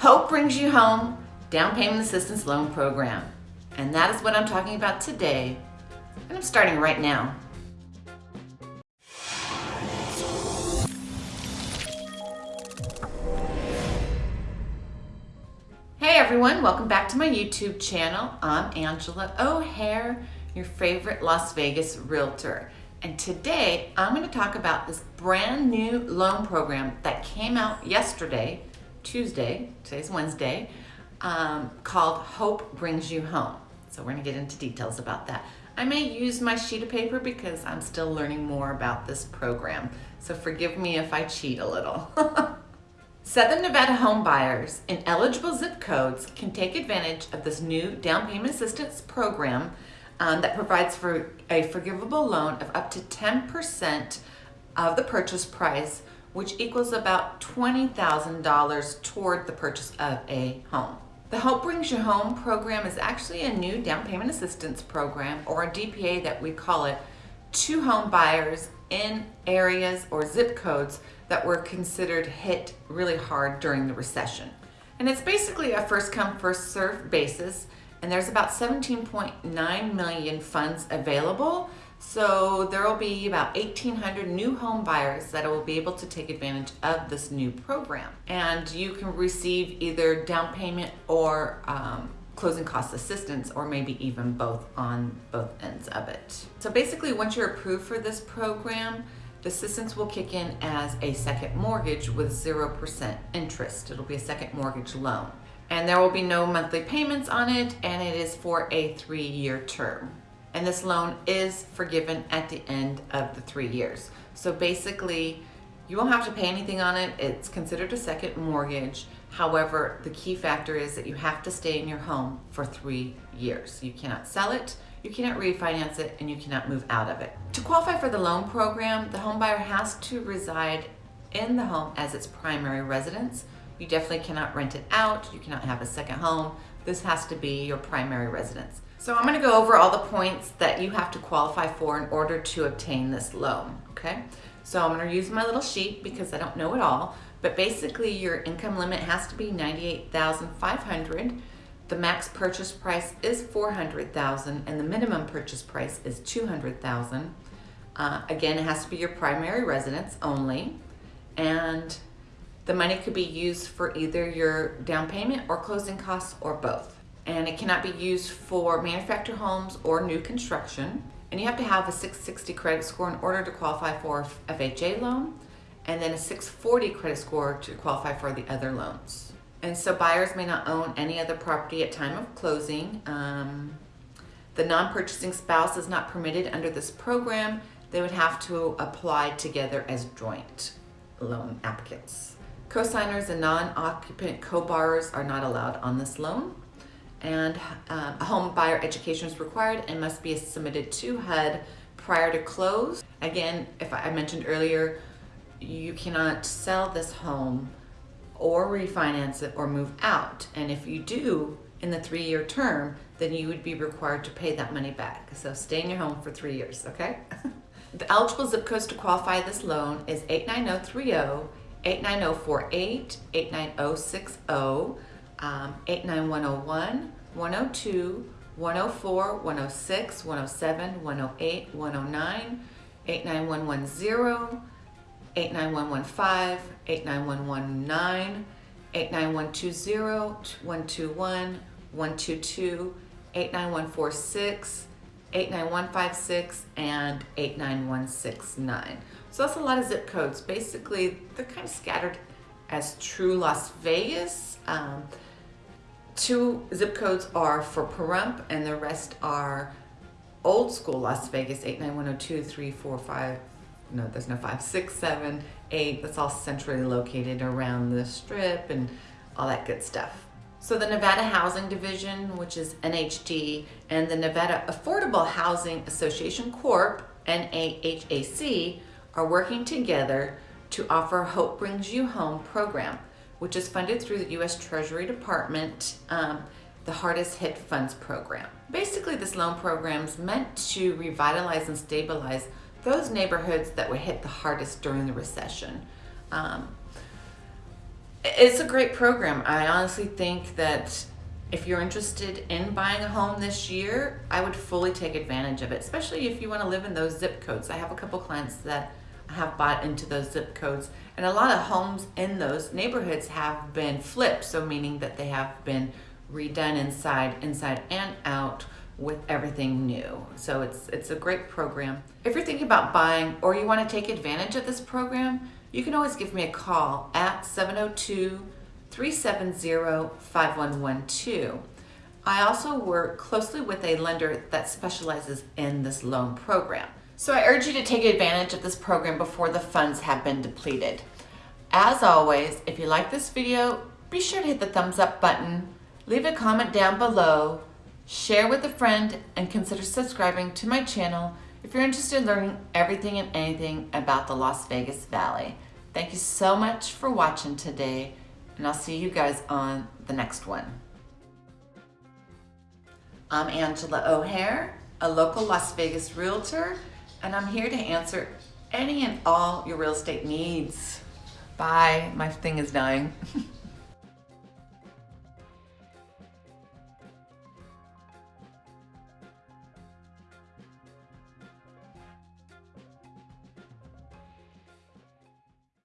Hope Brings You Home Down Payment Assistance Loan Program. And that is what I'm talking about today. And I'm starting right now. Hey everyone, welcome back to my YouTube channel. I'm Angela O'Hare, your favorite Las Vegas realtor. And today I'm going to talk about this brand new loan program that came out yesterday, Tuesday, today's Wednesday, um, called Hope Brings You Home. So we're to get into details about that. I may use my sheet of paper because I'm still learning more about this program. So forgive me if I cheat a little. Southern Nevada home buyers in eligible zip codes can take advantage of this new down payment assistance program um, that provides for a forgivable loan of up to 10% of the purchase price, which equals about $20,000 toward the purchase of a home. The Hope Brings You Home program is actually a new down payment assistance program or a DPA that we call it to home buyers in areas or zip codes that were considered hit really hard during the recession. And it's basically a first come, first served basis. And there's about 17.9 million funds available. So there will be about 1,800 new home buyers that will be able to take advantage of this new program. And you can receive either down payment or um, closing cost assistance or maybe even both on both ends of it. So basically once you're approved for this program, the assistance will kick in as a second mortgage with 0% interest. It'll be a second mortgage loan. And there will be no monthly payments on it and it is for a three-year term. And this loan is forgiven at the end of the three years. So basically, you won't have to pay anything on it. It's considered a second mortgage. However, the key factor is that you have to stay in your home for three years. You cannot sell it, you cannot refinance it, and you cannot move out of it. To qualify for the loan program, the home buyer has to reside in the home as its primary residence. You definitely cannot rent it out. You cannot have a second home. This has to be your primary residence. So I'm gonna go over all the points that you have to qualify for in order to obtain this loan, okay? So I'm gonna use my little sheet because I don't know it all, but basically your income limit has to be 98,500. The max purchase price is 400,000 and the minimum purchase price is 200,000. Uh, again, it has to be your primary residence only. And the money could be used for either your down payment or closing costs or both. And it cannot be used for manufactured homes or new construction. And you have to have a 660 credit score in order to qualify for FHA loan and then a 640 credit score to qualify for the other loans. And so buyers may not own any other property at time of closing. Um, the non-purchasing spouse is not permitted under this program. They would have to apply together as joint loan applicants. Co-signers and non-occupant co-borrowers are not allowed on this loan. And um, a home buyer education is required and must be submitted to HUD prior to close. Again, if I mentioned earlier, you cannot sell this home or refinance it or move out. And if you do in the three-year term, then you would be required to pay that money back. So stay in your home for three years, okay? the eligible zip codes to qualify this loan is 89030, 89048, 89060, um, 89101, 102, 104, 106, 107, 108, 109, 89110, 89115, 89119, 89120, 121, 122, 89146, 89156, and 89169. So that's a lot of zip codes. Basically, they're kind of scattered as true Las Vegas. Um, two zip codes are for Pahrump and the rest are old school Las Vegas, 89102, 345, no, there's no five, six, seven, eight. That's all centrally located around the strip and all that good stuff. So the Nevada Housing Division, which is NHD, and the Nevada Affordable Housing Association Corp, NAHAC, are working together to offer Hope Brings You Home program, which is funded through the U.S. Treasury Department, um, the Hardest Hit Funds Program. Basically, this loan program is meant to revitalize and stabilize those neighborhoods that were hit the hardest during the recession. Um, It's a great program. I honestly think that if you're interested in buying a home this year, I would fully take advantage of it, especially if you want to live in those zip codes. I have a couple clients that have bought into those zip codes, and a lot of homes in those neighborhoods have been flipped, so meaning that they have been redone inside, inside and out with everything new. So it's it's a great program. If you're thinking about buying or you want to take advantage of this program, you can always give me a call at 702-370-5112. I also work closely with a lender that specializes in this loan program. So I urge you to take advantage of this program before the funds have been depleted. As always, if you like this video, be sure to hit the thumbs up button, leave a comment down below, share with a friend, and consider subscribing to my channel if you're interested in learning everything and anything about the Las Vegas Valley. Thank you so much for watching today, and I'll see you guys on the next one. I'm Angela O'Hare, a local Las Vegas realtor, and I'm here to answer any and all your real estate needs. Bye. My thing is dying.